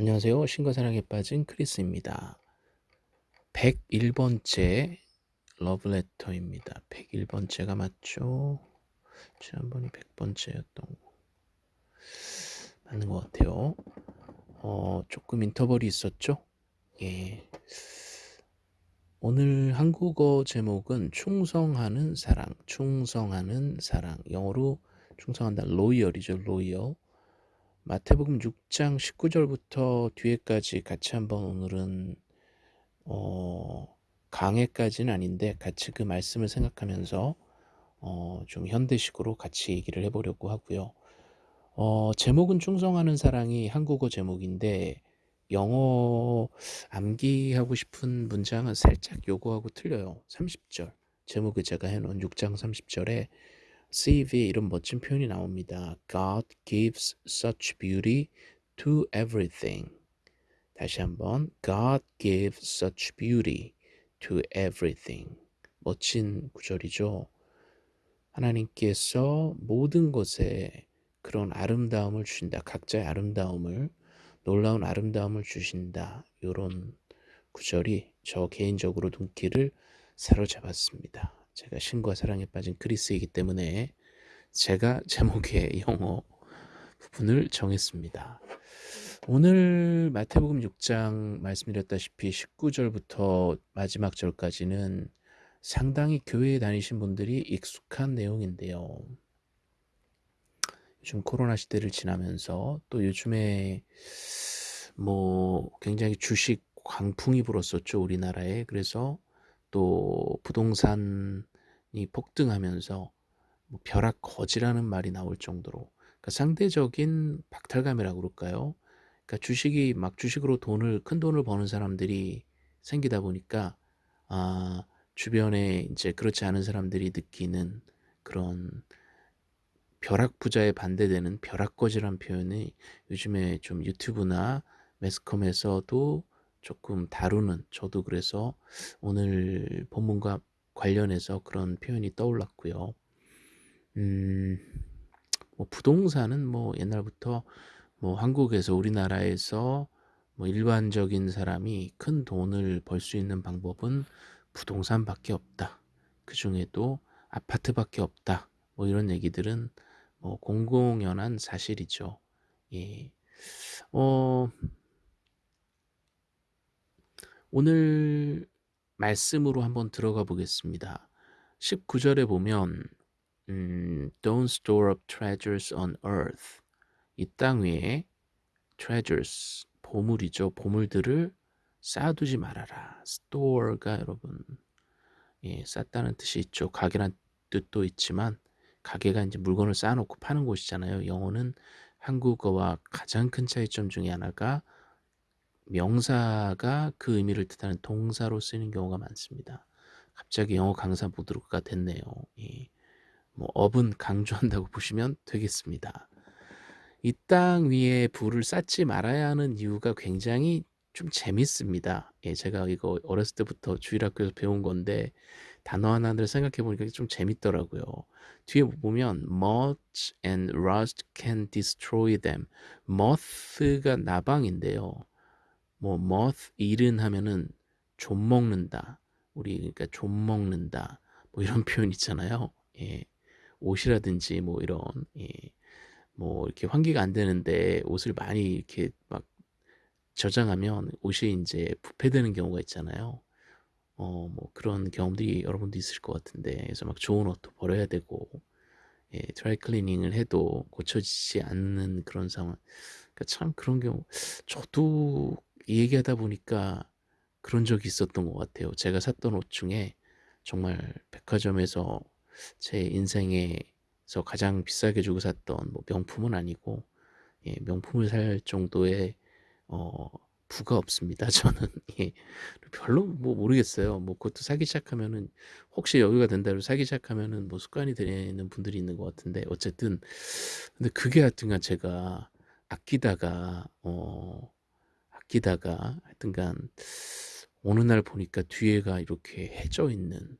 안녕하세요. 신과 사랑에 빠진 크리스입니다. 101번째 러브레터입니다. 101번째가 맞죠? 지난번이 100번째였던 거. 맞는 것 같아요. 어, 조금 인터벌이 있었죠? 예. 오늘 한국어 제목은 충성하는 사랑, 충성하는 사랑. 영어로 충성한다. 로이얼이죠, 로이얼. 마태복음 6장 19절부터 뒤에까지 같이 한번 오늘은 어, 강해까지는 아닌데 같이 그 말씀을 생각하면서 어, 좀 현대식으로 같이 얘기를 해보려고 하고요. 어, 제목은 충성하는 사랑이 한국어 제목인데 영어 암기하고 싶은 문장은 살짝 요거하고 틀려요. 30절 제목을 제가 해놓은 6장 30절에 CV에 이런 멋진 표현이 나옵니다. God gives such beauty to everything. 다시 한번 God gives such beauty to everything. 멋진 구절이죠. 하나님께서 모든 것에 그런 아름다움을 주신다. 각자의 아름다움을 놀라운 아름다움을 주신다. 이런 구절이 저 개인적으로 눈길을 사로잡았습니다. 제가 신과 사랑에 빠진 그리스이기 때문에 제가 제목의 영어 부분을 정했습니다. 오늘 마태복음 6장 말씀드렸다시피 19절부터 마지막 절까지는 상당히 교회에 다니신 분들이 익숙한 내용인데요. 요즘 코로나 시대를 지나면서 또 요즘에 뭐 굉장히 주식 광풍이 불었었죠 우리나라에 그래서 또 부동산이 폭등하면서 뭐 벼락 거지라는 말이 나올 정도로 그러니까 상대적인 박탈감이라고 그럴까요? 그러니까 주식이 막 주식으로 돈을 큰 돈을 버는 사람들이 생기다 보니까 아 주변에 이제 그렇지 않은 사람들이 느끼는 그런 벼락 부자에 반대되는 벼락 거지란 표현이 요즘에 좀 유튜브나 매스컴에서도 조금 다루는 저도 그래서 오늘 본문과 관련해서 그런 표현이 떠올랐고요. 음, 뭐 부동산은 뭐 옛날부터 뭐 한국에서 우리나라에서 뭐 일반적인 사람이 큰 돈을 벌 수 있는 방법은 부동산밖에 없다. 그 중에도 아파트밖에 없다. 뭐 이런 얘기들은 뭐 공공연한 사실이죠. 예. 어, 오늘 말씀으로 한번 들어가 보겠습니다. 19절에 보면 음, Don't store up treasures on earth. 이 땅 위에 treasures, 보물이죠. 보물들을 쌓아두지 말아라. store가 여러분 예, 쌓다는 뜻이 있죠. 가게란 뜻도 있지만 가게가 이제 물건을 쌓아놓고 파는 곳이잖아요. 영어는 한국어와 가장 큰 차이점 중에 하나가 명사가 그 의미를 뜻하는 동사로 쓰이는 경우가 많습니다. 갑자기 영어 강사 모드가 됐네요. 예. 뭐 업은 강조한다고 보시면 되겠습니다. 이 땅 위에 불을 쌓지 말아야 하는 이유가 굉장히 좀 재밌습니다. 예, 제가 이거 어렸을 때부터 주일학교에서 배운 건데 단어 하나를 생각해 보니까 좀 재밌더라고요. 뒤에 보면 moth and rust can destroy them. moth가 나방인데요. 뭐 moth 일은 하면은 좀 먹는다. 우리 그러니까 좀 먹는다. 뭐 이런 표현 있잖아요. 예. 옷이라든지 뭐 이런 예. 뭐 이렇게 환기가 안 되는데 옷을 많이 이렇게 막 저장하면 옷이 이제 부패되는 경우가 있잖아요. 어, 뭐 그런 경험들이 여러분도 있을 것 같은데 그래서 막 좋은 옷도 버려야 되고 예, 드라이 클리닝을 해도 고쳐지지 않는 그런 상황. 그러니까 참 그런 경우 저도 얘기하다 보니까 그런 적이 있었던 것 같아요. 제가 샀던 옷 중에 정말 백화점에서 제 인생에서 가장 비싸게 주고 샀던 뭐 명품은 아니고 예, 명품을 살 정도의 어, 부가 없습니다. 저는 예, 별로 뭐 모르겠어요. 뭐 그것도 사기 시작하면은 혹시 여유가 된다고 사기 시작하면은 뭐 습관이 되는 분들이 있는 것 같은데 어쨌든 근데 그게 하여튼간 제가 아끼다가 어 아끼다가 하여튼간 어느 날 보니까 뒤에가 이렇게 해져 있는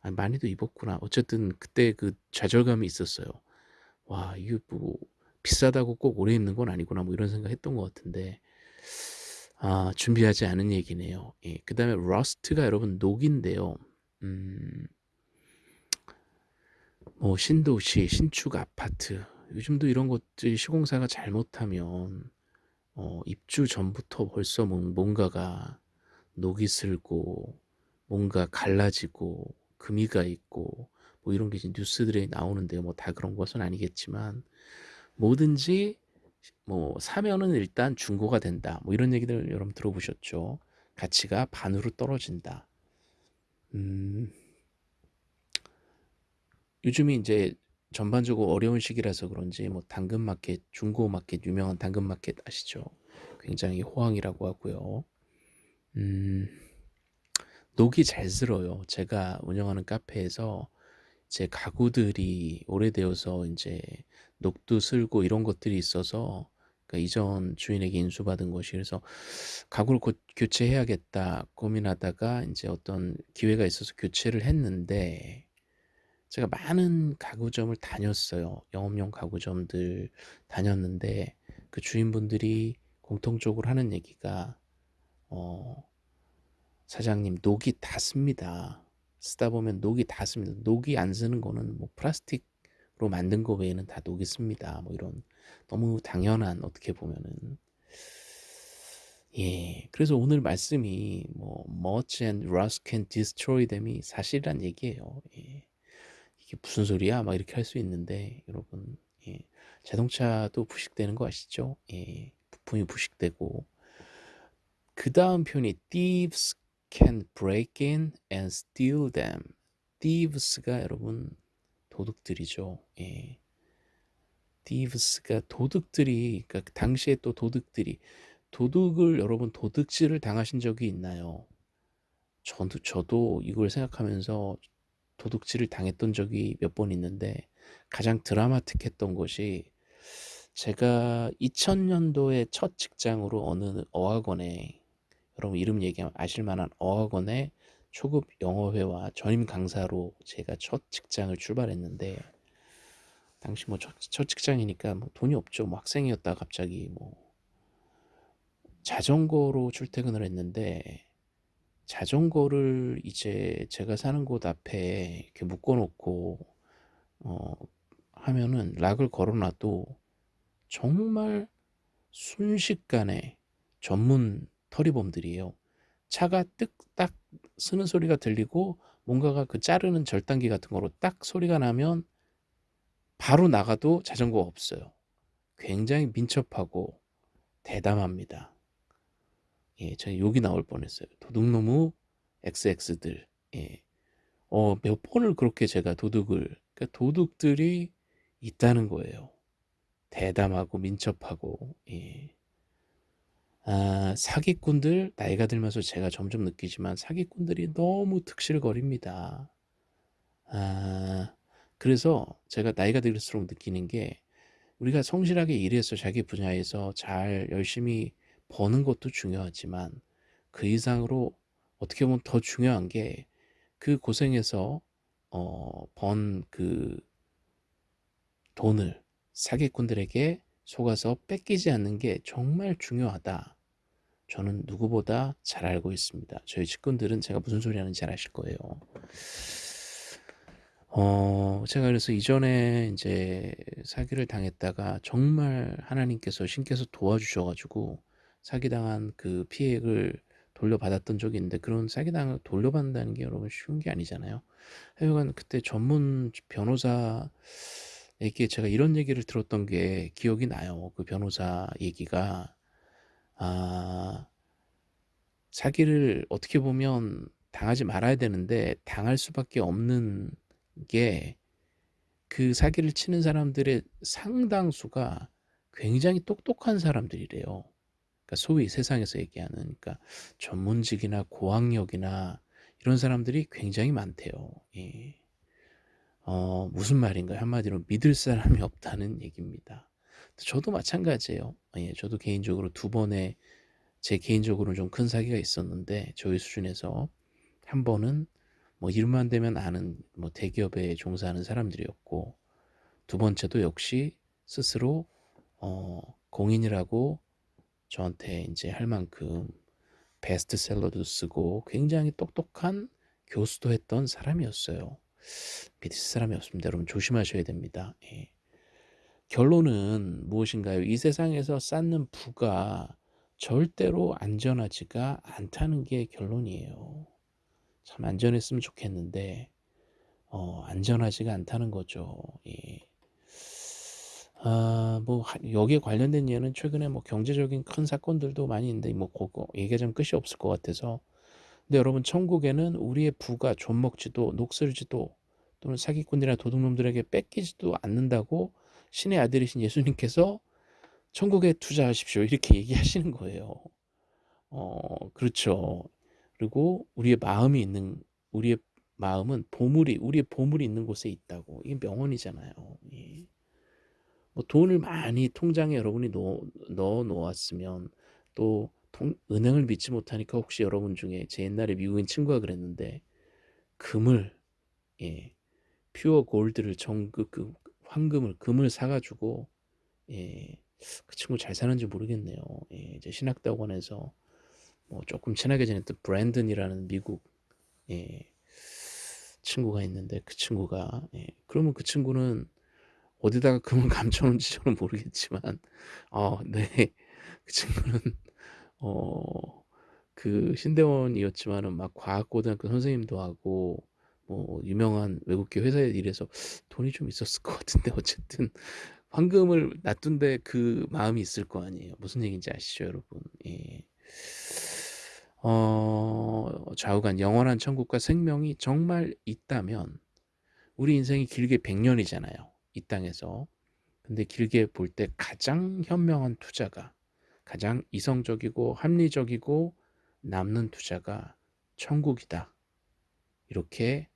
아, 많이도 입었구나. 어쨌든 그때 그 좌절감이 있었어요. 와, 이게 뭐 비싸다고 꼭 오래 입는 건 아니구나. 뭐 이런 생각 했던 것 같은데 아 준비하지 않은 얘기네요. 예. 그 다음에 rust가 여러분 녹인데요. 음. 뭐 신도시, 신축 아파트 요즘도 이런 것들이 시공사가 잘못하면 어 입주 전부터 벌써 뭔 뭔가가 녹이 슬고 뭔가 갈라지고 금이가 있고 뭐 이런 게 이제 뉴스들에 나오는데요. 뭐다 그런 것은 아니겠지만 뭐든지 뭐 사면은 일단 중고가 된다. 뭐 이런 얘기들 여러분 들어보셨죠? 가치가 반으로 떨어진다. 음. 요즘이 인제 전반적으로 어려운 시기라서 그런지 뭐 당근마켓, 중고마켓 유명한 당근마켓 아시죠? 굉장히 호황이라고 하고요. 음. 녹이 잘 슬어요. 제가 운영하는 카페에서 제 가구들이 오래되어서 인제 녹도 슬고 이런 것들이 있어서 그러니까 이전 주인에게 인수받은 것이 그래서 '가구를 곧 교체해야겠다.' 고민하다가 인제 어떤 기회가 있어서 교체를 했는데 제가 많은 가구점을 다녔어요. 영업용 가구점들 다녔는데 그 주인분들이 공통적으로 하는 얘기가 어 "사장님 녹이 다 습니다. 쓰다 보면 녹이 다 습니다. 녹이 안 스는 거는 뭐 플라스틱으로 만든 거 외에는 다 녹이 습니다." 뭐 이런 너무 당연한 어떻게 보면은 예. 그래서 오늘 말씀이 뭐 "Much and rust can destroy them"이 사실이란 얘기예요. 예. " 이게 무슨 소리야?" 막 이렇게 할 수 있는데 여러분 예 자동차도 부식되는 거 아시죠? 예. 부품이 부식되고 그 다음 표현이 "Thieves can break in and steal them." thieves가 여러분 도둑들이죠. 예. thieves가 도둑들이 그러니까 당시에 또 도둑들이 도둑을 여러분 도둑질을 당하신 적이 있나요? 저도 저도 이걸 생각하면서 도둑질을 당했던 적이 몇 번 있는데 가장 드라마틱했던 것이 제가 2000년도에 첫 직장으로 어느 어학원에 여러분 이름 얘기하면 아실 만한 어학원에 초급 영어회화 전임 강사로 제가 첫 직장을 출발했는데 당시 뭐 첫, 첫 직장이니까 뭐 돈이 없죠. 뭐 학생이었다가 갑자기 뭐 자전거로 출퇴근을 했는데 자전거를 이제 제가 사는 곳 앞에 이렇게 묶어 놓고 어 하면은 락을 걸어 놔도 정말 순식간에 전문 터리범들이에요. 차가 뜩딱 쓰는 소리가 들리고 뭔가가 그 자르는 절단기 같은 거로 딱 소리가 나면 바로 나가도 자전거가 없어요. 굉장히 민첩하고 대담합니다. 예, 저 욕이 나올 뻔했어요. 도둑놈의 XX들. 예. 어, 몇 번을 그렇게 제가 도둑을, 그러니까 도둑들이 있다는 거예요. 대담하고 민첩하고, 예. 아, 사기꾼들, 나이가 들면서 제가 점점 느끼지만 사기꾼들이 너무 득실거립니다. 아, 그래서 제가 나이가 들수록 느끼는 게 우리가 성실하게 일해서 자기 분야에서 잘 열심히 버는 것도 중요하지만 그 이상으로 어떻게 보면 더 중요한 게 그 고생해서 어, 번 그 돈을 사기꾼들에게 속아서 뺏기지 않는 게 정말 중요하다. 저는 누구보다 잘 알고 있습니다. 저희 직군들은 제가 무슨 소리 하는지 잘 아실 거예요. 어, 제가 그래서 이전에 이제 사기를 당했다가 정말 하나님께서 신께서 도와주셔가지고 사기당한 그 피해를 돌려받았던 적이 있는데 그런 사기당을 돌려받는다는 게 여러분 쉬운 게 아니잖아요. 하여간 그때 전문 변호사에게 제가 이런 얘기를 들었던 게 기억이 나요. 그 변호사 얘기가 아 사기를 어떻게 보면 당하지 말아야 되는데 당할 수밖에 없는 게 그 사기를 치는 사람들의 상당수가 굉장히 똑똑한 사람들이래요. 그러니까 소위 세상에서 얘기하는 그러니까 전문직이나 고학력이나 이런 사람들이 굉장히 많대요. 예. 어, 무슨 말인가요? 한마디로 믿을 사람이 없다는 얘기입니다. 저도 마찬가지예요. 예, 저도 개인적으로 두 번의 제 개인적으로는 좀 큰 사기가 있었는데 저희 수준에서 한 번은 뭐 일만 되면 아는 뭐 대기업에 종사하는 사람들이었고 두 번째도 역시 스스로 어, 공인이라고 저한테 인제 할 만큼 베스트셀러도 쓰고 굉장히 똑똑한 교수도 했던 사람이었어요. 믿을 사람이 없습니다. 여러분 조심하셔야 됩니다. 예. 결론은 무엇인가요? 이 세상에서 쌓는 부가 절대로 안전하지가 않다는 게 결론이에요. 참 안전했으면 좋겠는데 어 안전하지가 않다는 거죠. 예. 아 뭐 여기에 관련된 예는 최근에 뭐 경제적인 큰 사건들도 많이 있는데 뭐 고거 얘기하자면 끝이 없을 것 같아서 근데 여러분 천국에는 우리의 부가 존먹지도 녹슬지도 또는 사기꾼이나 도둑놈들에게 뺏기지도 않는다고 신의 아들이신 예수님께서 천국에 투자하십시오 이렇게 얘기하시는 거예요. 어 그렇죠. 그리고 우리의 마음이 있는 우리의 마음은 보물이 우리의 보물이 있는 곳에 있다고 이게 명언이잖아요. 예. 뭐 돈을 많이 통장에 여러분이 넣어, 놓았으면 또 통, 은행을 믿지 못하니까 혹시 여러분 중에 제 옛날에 미국인 친구가 그랬는데 금을 예 퓨어 골드를 정그 그 황금을 금을 사가지고 예 그 친구 잘 사는지 모르겠네요. 예, 이제 신학대학원에서 뭐 조금 친하게 지냈던 브랜든이라는 미국 예, 친구가 있는데 그 친구가 예, 그러면 그 친구는 어디다가 금을 감춰놓은지 저는 모르겠지만 어, 네. 그 친구는 어, 그 신대원이었지만은 막 과학고등학교 선생님도 하고 뭐 유명한 외국계 회사에 일해서 돈이 좀 있었을 것 같은데 어쨌든 황금을 놔둔데 그 마음이 있을 거 아니에요. 무슨 얘기인지 아시죠, 여러분? 예. 어, 좌우간 영원한 천국과 생명이 정말 있다면 우리 인생이 길게 100년이잖아요. 이 땅에서. 근데 길게 볼 때 가장 현명한 투자가 가장 이성적이고 합리적이고 남는 투자가 천국이다. 이렇게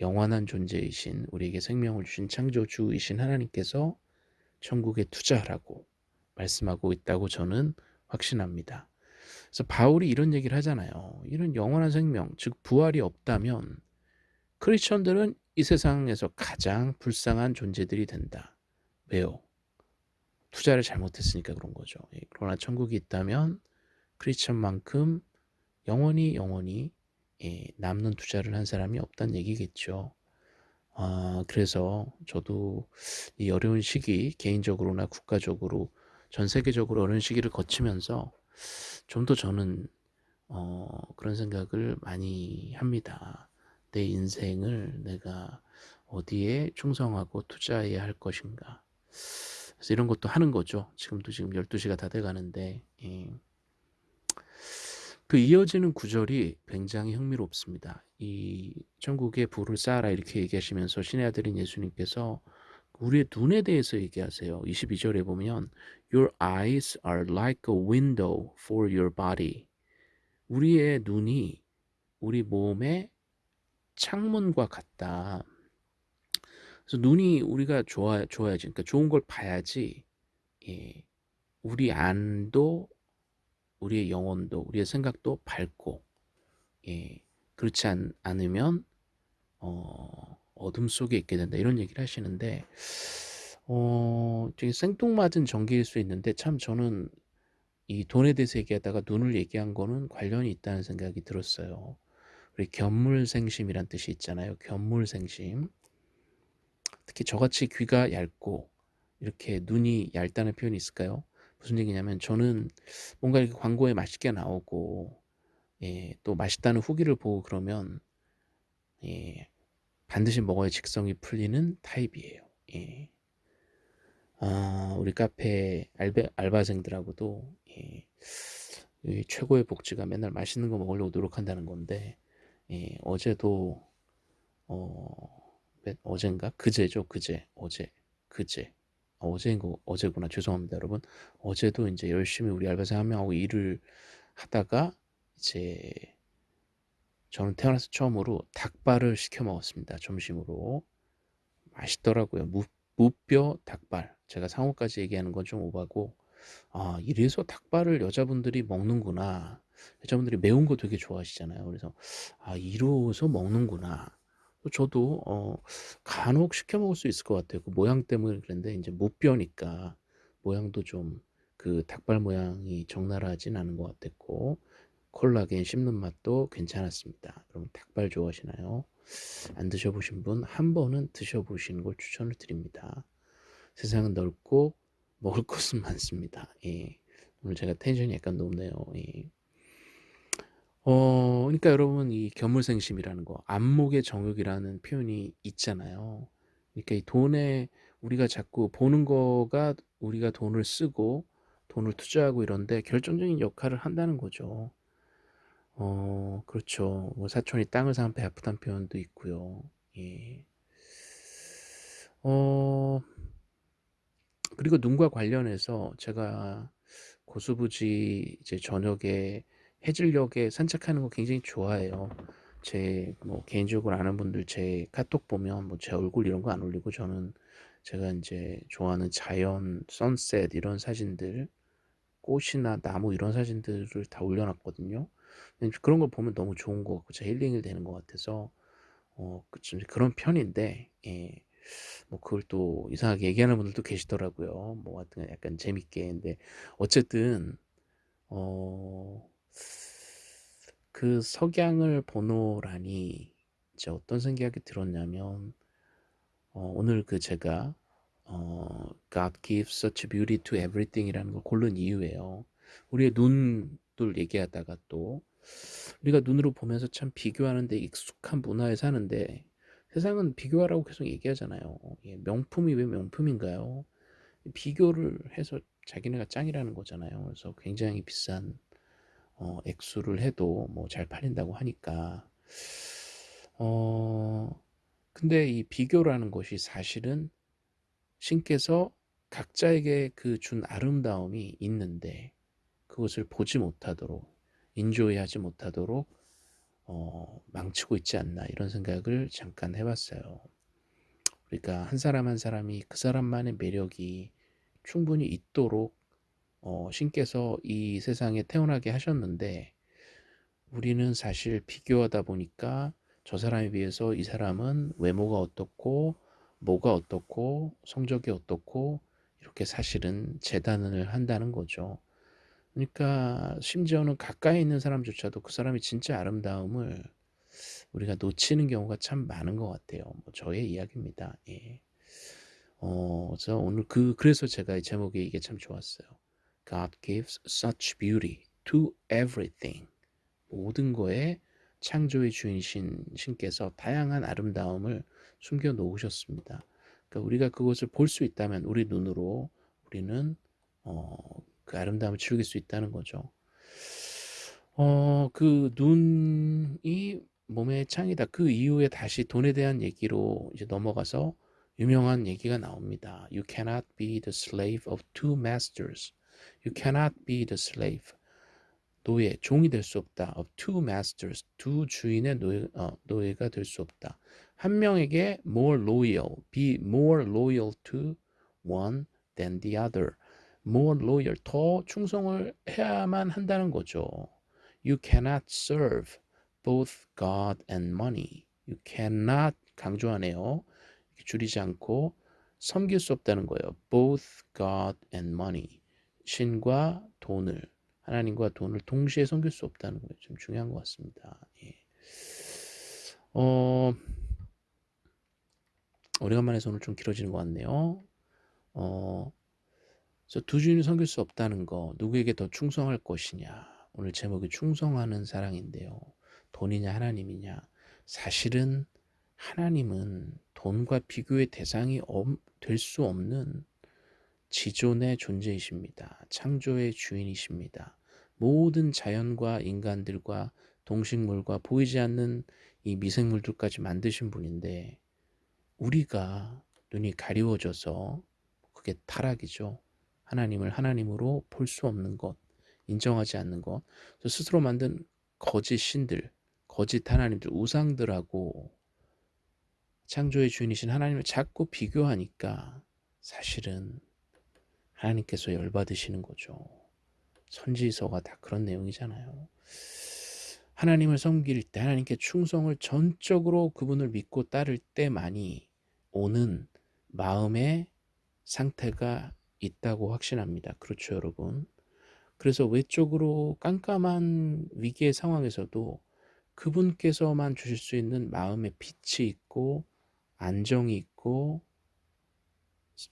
영원한 존재이신 우리에게 생명을 주신 창조주이신 하나님께서 천국에 투자하라고 말씀하고 있다고 저는 확신합니다. 그래서 바울이 이런 얘기를 하잖아요. 이런 영원한 생명, 즉 부활이 없다면 크리스천들은 이 세상에서 가장 불쌍한 존재들이 된다. 왜요? 투자를 잘못했으니까 그런 거죠. 예, 그러나 천국이 있다면 크리스천만큼 영원히 영원히 예, 남는 투자를 한 사람이 없다는 얘기겠죠. 아, 그래서 저도 이 어려운 시기 개인적으로나 국가적으로 전 세계적으로 어려운 시기를 거치면서 좀 더 저는 어, 그런 생각을 많이 합니다. 내 인생을 내가 어디에 충성하고 투자해야 할 것인가. 그래서 이런 것도 하는 거죠. 지금도 지금 12시가 다 돼가는데 예. 그 이어지는 구절이 굉장히 흥미롭습니다. 이 천국의 부를 쌓아라 이렇게 얘기하시면서 신의 아들인 예수님께서 우리의 눈에 대해서 얘기하세요. 22절에 보면 Your eyes are like a window for your body. 우리의 눈이 우리 몸의 창문과 같다. 그래서 눈이 우리가 좋아 좋아야지. 그러니까 좋은 걸 봐야지. 예. 우리 안도 우리의 영혼도 우리의 생각도 밝고 예. 그렇지 않, 않으면 어, 어둠 속에 있게 된다 이런 얘기를 하시는데 어, 되게 생뚱맞은 전기일 수 있는데 참 저는 이 돈에 대해서 얘기하다가 눈을 얘기한 거는 관련이 있다는 생각이 들었어요. 우리 견물생심이란 뜻이 있잖아요. 견물생심. 특히 저같이 귀가 얇고 이렇게 눈이 얇다는 표현이 있을까요? 무슨 얘기냐면 저는 뭔가 이렇게 광고에 맛있게 나오고 예, 또 맛있다는 후기를 보고 그러면 예, 반드시 먹어야 직성이 풀리는 타입이에요. 예. 아, 우리 카페 알바, 알바생들하고도 예, 최고의 복지가 맨날 맛있는 거 먹으려고 노력한다는 건데 예, 어제도 어, 어젠가? 그제죠 그제 어제 그제. 아, 어제인 거 어제구나. 죄송합니다 여러분. 어제도 이제 열심히 우리 알바생 한 명하고 일을 하다가 이제 저는 태어나서 처음으로 닭발을 시켜 먹었습니다 점심으로. 맛있더라고요. 무, 무뼈 닭발. 제가 상호까지 얘기하는 건 좀 오바고 아 이래서 닭발을 여자분들이 먹는구나 여자분들이 매운 거 되게 좋아하시잖아요 그래서 아 이로서 먹는구나 저도 어 간혹 시켜 먹을 수 있을 것 같아요 그 모양 때문에 그랬는데 이제 무뼈니까 모양도 좀 그 닭발 모양이 적나라하진 않은 것 같았고 콜라겐 씹는 맛도 괜찮았습니다. 여러분 닭발 좋아하시나요? 안 드셔보신 분 한 번은 드셔보시는 걸 추천을 드립니다. 세상은 넓고 먹을 것은 많습니다. 예. 오늘 제가 텐션이 약간 높네요. 예. 어, 그러니까 여러분 이 견물생심이라는 거, 안목의 정욕이라는 표현이 있잖아요. 그러니까 이 돈에 우리가 자꾸 보는 거가 우리가 돈을 쓰고 돈을 투자하고 이런데 결정적인 역할을 한다는 거죠. 어, 그렇죠. 뭐 사촌이 땅을 사면 배 아프다는 표현도 있고요. 예. 어, 그리고 눈과 관련해서 제가 고수부지 이제 저녁에 해질녘에 산책하는 거 굉장히 좋아해요. 제 뭐 개인적으로 아는 분들 제 카톡 보면 뭐 제 얼굴 이런 거 안 올리고 저는 제가 이제 좋아하는 자연, 선셋 이런 사진들, 꽃이나 나무 이런 사진들을 다 올려놨거든요. 그런 걸 보면 너무 좋은 것 같고 제 힐링이 되는 것 같아서 어, 그 그런 편인데 예. 뭐 그걸 또 이상하게 얘기하는 분들도 계시더라고요. 뭐 하여튼 약간 재밌게. 근데 어쨌든 어, 그 석양을 보노라니 이제 어떤 생각이 들었냐면 어, 오늘 그 제가 어, God gives such beauty to everything 이라는 걸 고른 이유예요. 우리의 눈들 얘기하다가 또 우리가 눈으로 보면서 참 비교하는데 익숙한 문화에 사는데 세상은 비교하라고 계속 얘기하잖아요. 예, 명품이 왜 명품인가요? 비교를 해서 자기네가 짱이라는 거잖아요. 그래서 굉장히 비싼 어, 액수를 해도 뭐 잘 팔린다고 하니까 어 근데 이 비교라는 것이 사실은 신께서 각자에게 그 준 아름다움이 있는데 그것을 보지 못하도록 인조이하지 못하도록 어, 망치고 있지 않나 이런 생각을 잠깐 해봤어요. 그러니까 한 사람 한 사람이 그 사람만의 매력이 충분히 있도록 어, 신께서 이 세상에 태어나게 하셨는데 우리는 사실 비교하다 보니까 저 사람에 비해서 이 사람은 외모가 어떻고 뭐가 어떻고 성적이 어떻고 이렇게 사실은 재단을 한다는 거죠. 그러니까 심지어는 가까이 있는 사람조차도 그 사람이 진짜 아름다움을 우리가 놓치는 경우가 참 많은 것 같아요. 뭐 저의 이야기입니다. 예. 어, 그래서 오늘 그 그래서 제가 이 제목이 이게 참 좋았어요. God gives such beauty to everything. 모든 거에 창조의 주인신 신께서 다양한 아름다움을 숨겨 놓으셨습니다. 그러니까 우리가 그것을 볼 수 있다면 우리 눈으로 우리는 어, 그 아름다움을 즐길 수 있다는 거죠. 어, 그 눈이 몸의 창이다. 그 이후에 다시 돈에 대한 얘기로 이제 넘어가서 유명한 얘기가 나옵니다. You cannot be the slave of two masters. You cannot be the slave. 노예, 종이 될 수 없다. of two masters. 두 주인의 노예, 어, 노예가 될 수 없다. 한 명에게 more loyal, be more loyal to one than the other. more loyal, 더 충성을 해야만 한다는 거죠. You cannot serve both God and money. You cannot 강조하네요. 줄이지 않고 섬길 수 없다는 거예요. both God and money. 신과 돈을 하나님과 돈을 동시에 섬길 수 없다는 거예요. 좀 중요한 것 같습니다. 예. 어, 오래간만에 오늘 좀 길어지는 것 같네요. 어, 그래서 두 주인을 섬길 수 없다는 거 누구에게 더 충성할 것이냐 오늘 제목이 충성하는 사랑인데요 돈이냐 하나님이냐 사실은 하나님은 돈과 비교의 대상이 될 수 없는 지존의 존재이십니다. 창조의 주인이십니다. 모든 자연과 인간들과 동식물과 보이지 않는 이 미생물들까지 만드신 분인데 우리가 눈이 가리워져서 그게 타락이죠. 하나님을 하나님으로 볼 수 없는 것, 인정하지 않는 것, 스스로 만든 거짓 신들, 거짓 하나님들, 우상들하고 창조의 주인이신 하나님을 자꾸 비교하니까 사실은 하나님께서 열받으시는 거죠. 선지서가 다 그런 내용이잖아요. 하나님을 섬길 때 하나님께 충성을 전적으로 그분을 믿고 따를 때만이 오는 마음의 상태가 있다고 확신합니다. 그렇죠, 여러분. 그래서 외적으로 깜깜한 위기의 상황에서도 그분께서만 주실 수 있는 마음의 빛이 있고 안정이 있고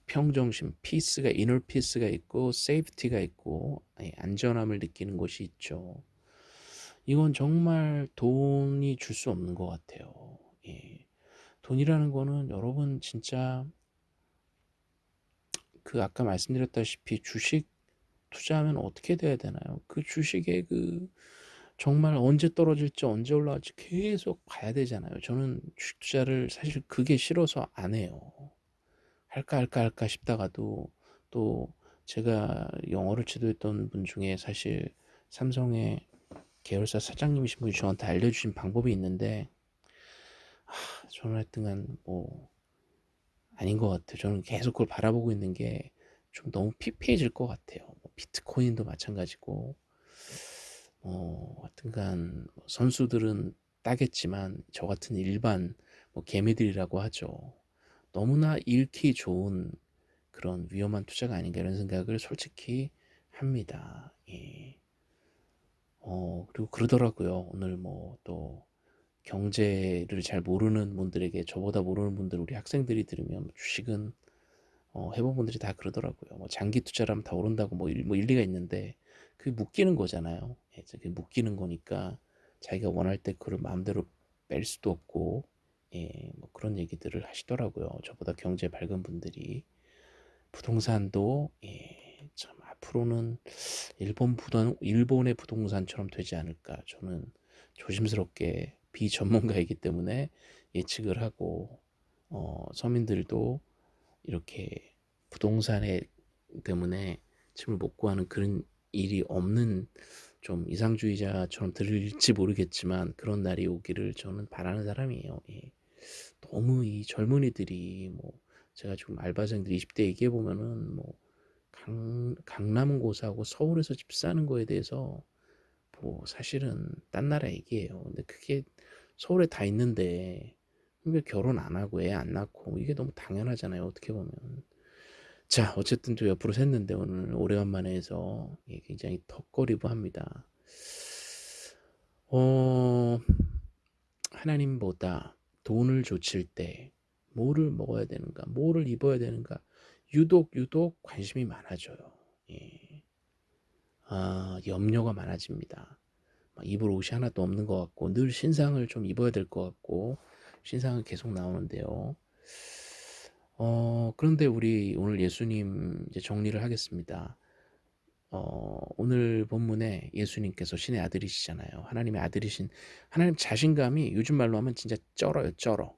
평정심, peace가 inner peace가 있고 safety가 있고 예, 안전함을 느끼는 곳이 있죠. 이건 정말 돈이 줄 수 없는 것 같아요. 예. 돈이라는 거는 여러분 진짜 그 아까 말씀드렸다시피 주식 투자하면 어떻게 돼야 되나요? 그 주식의 그 정말 언제 떨어질지 언제 올라갈지 계속 봐야 되잖아요. 저는 주식 투자를 사실 그게 싫어서 안 해요. 할까 할까 할까 싶다가도 또 제가 영어를 지도했던 분 중에 사실 삼성의 계열사 사장님이신 분이 저한테 알려주신 방법이 있는데 하, 저는 하여튼간 뭐 아닌 것 같아요. 저는 계속 그걸 바라보고 있는 게 좀 너무 피폐해질 것 같아요. 뭐 비트코인도 마찬가지고 어, 하여튼간 선수들은 따겠지만 저 같은 일반 뭐 개미들이라고 하죠. 너무나 잃기 좋은 그런 위험한 투자가 아닌가 이런 생각을 솔직히 합니다. 예. 어, 그리고 그러더라고요. 오늘 뭐 또 경제를 잘 모르는 분들에게 저보다 모르는 분들 우리 학생들이 들으면 주식은 어, 해본 분들이 다 그러더라고요. 뭐 장기 투자라면 다 오른다고 뭐, 일, 뭐 일리가 있는데 그게 묶이는 거잖아요. 예, 그게 묶이는 거니까 자기가 원할 때 그걸 마음대로 뺄 수도 없고 예, 뭐 그런 얘기들을 하시더라고요. 저보다 경제 밝은 분들이 부동산도 예, 참 앞으로는 일본 부동 일본의 부동산처럼 되지 않을까 저는 조심스럽게 비전문가이기 때문에 예측을 하고 어, 서민들도 이렇게 부동산에 때문에 집을 못 구하는 그런 일이 없는 좀 이상주의자처럼 들릴지 모르겠지만 그런 날이 오기를 저는 바라는 사람이에요. 예. 너무 이 젊은이들이 뭐 제가 지금 알바생들 20대 얘기해 보면은 뭐 강, 강남고사하고 서울에서 집 사는 거에 대해서 뭐 사실은 딴 나라 얘기예요. 근데 그게 서울에 다 있는데 왜 결혼 안 하고 애 안 낳고 이게 너무 당연하잖아요. 어떻게 보면. 자, 어쨌든 또 옆으로 샜는데 오늘 오래간만에 해서 굉장히 턱거리고 합니다. 어, 하나님보다 돈을 좇을 때 뭐를 먹어야 되는가, 뭐를 입어야 되는가, 유독 유독 관심이 많아져요. 예. 아, 염려가 많아집니다. 입을 옷이 하나도 없는 것 같고 늘 신상을 좀 입어야 될 것 같고 신상은 계속 나오는데요. 어, 그런데 우리 오늘 예수님 이제 정리를 하겠습니다. 어, 오늘 본문에 예수님께서 신의 아들이시잖아요. 하나님의 아들이신 하나님 자신감이 요즘 말로 하면 진짜 쩔어요, 쩔어.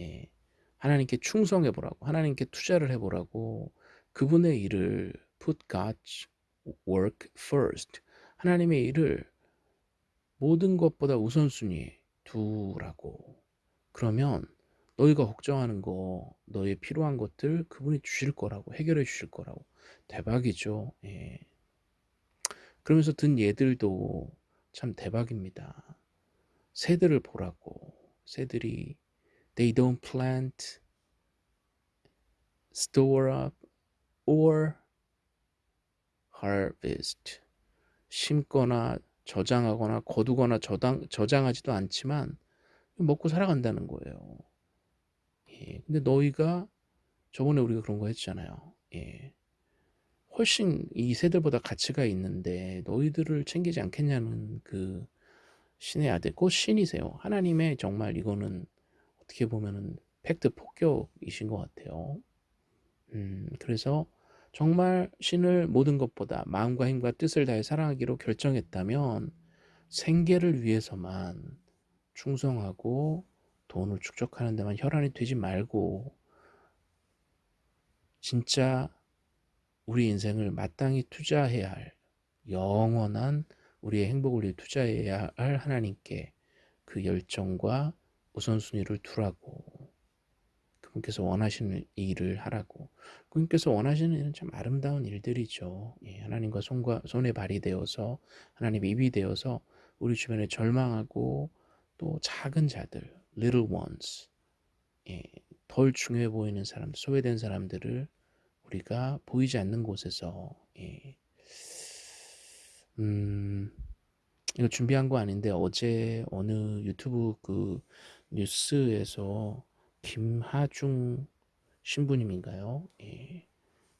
예. 하나님께 충성해 보라고, 하나님께 투자를 해 보라고 그분의 일을 put God's work first. 하나님의 일을 모든 것보다 우선순위에 두라고. 그러면 너희가 걱정하는 거, 너희 필요한 것들 그분이 주실 거라고, 해결해 주실 거라고. 대박이죠. 예. 그러면서 든 얘들도 참 대박입니다. 새들을 보라고. 새들이 they don't plant, store up, or harvest. 심거나 저장하거나 거두거나 저장, 저장하지도 않지만 먹고 살아간다는 거예요. 예, 근데 너희가 저번에 우리가 그런 거 했잖아요. 예. 훨씬 이 세대보다 가치가 있는데 너희들을 챙기지 않겠냐는 그 신의 아들, 곧 신이세요. 하나님의 정말 이거는 어떻게 보면은 팩트 폭격이신 것 같아요. 음, 그래서 정말 신을 모든 것보다 마음과 힘과 뜻을 다해 사랑하기로 결정했다면 생계를 위해서만 충성하고 돈을 축적하는 데만 혈안이 되지 말고 진짜 우리 인생을 마땅히 투자해야 할 영원한 우리의 행복을 위해 투자해야 할 하나님께 그 열정과 우선순위를 두라고. 그분께서 원하시는 일을 하라고. 그분께서 원하시는 일은 참 아름다운 일들이죠. 예, 하나님과 손과 손에 발이 되어서 하나님 입이 되어서 우리 주변에 절망하고 또 작은 자들 little ones 예, 덜 중요해 보이는 사람 소외된 사람들을 우리가 보이지 않는 곳에서 예. 음, 이거 준비한 거 아닌데 어제 어느 유튜브 그 뉴스에서 김하중 신부님인가요? 예.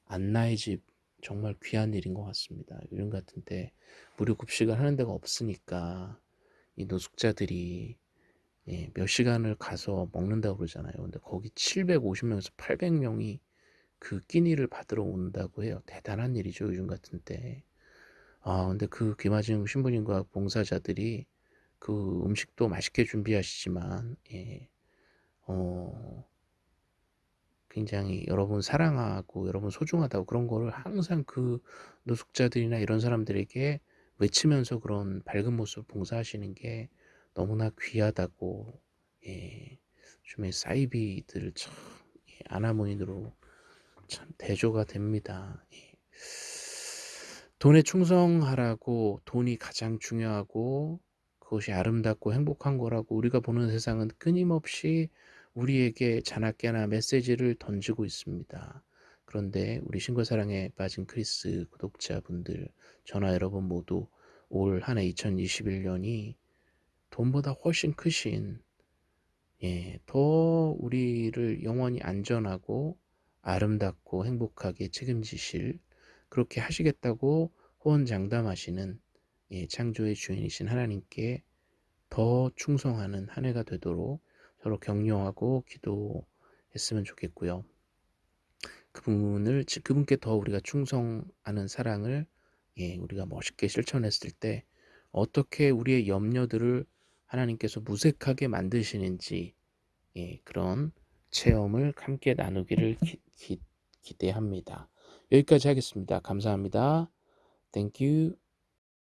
안나의 집 정말 귀한 일인 것 같습니다. 요즘 같은데 무료 급식을 하는 데가 없으니까 이 노숙자들이 예, 몇 시간을 가서 먹는다고 그러잖아요. 근데 거기 750명에서 800명이 그 끼니를 받으러 온다고 해요. 대단한 일이죠. 요즘 같은데. 아, 근데 그 김하중 신부님과 봉사자들이 그 음식도 맛있게 준비하시지만, 예, 어, 굉장히 여러분 사랑하고 여러분 소중하다고 그런 거를 항상 그 노숙자들이나 이런 사람들에게 외치면서 그런 밝은 모습 봉사하시는 게 너무나 귀하다고 예, 요즘에 사이비들 참 예, 아나모인으로 참 대조가 됩니다. 예. 돈에 충성하라고 돈이 가장 중요하고 그것이 아름답고 행복한 거라고 우리가 보는 세상은 끊임없이 우리에게 자나깨나 메시지를 던지고 있습니다. 그런데 우리 신과 사랑에 빠진 크리스 구독자분들, 저나 여러분 모두 올 한 해 2021년이 돈보다 훨씬 크신 예, 더 우리를 영원히 안전하고 아름답고 행복하게 책임지실 그렇게 하시겠다고 호언장담하시는 예, 창조의 주인이신 하나님께 더 충성하는 한 해가 되도록 서로 격려하고 기도했으면 좋겠고요. 그분을 그분께 더 우리가 충성하는 사랑을 예, 우리가 멋있게 실천했을 때 어떻게 우리의 염려들을 하나님께서 무색하게 만드시는지 예, 그런 체험을 함께 나누기를 기, 기, 기대합니다. 여기까지 하겠습니다. 감사합니다. Thank you.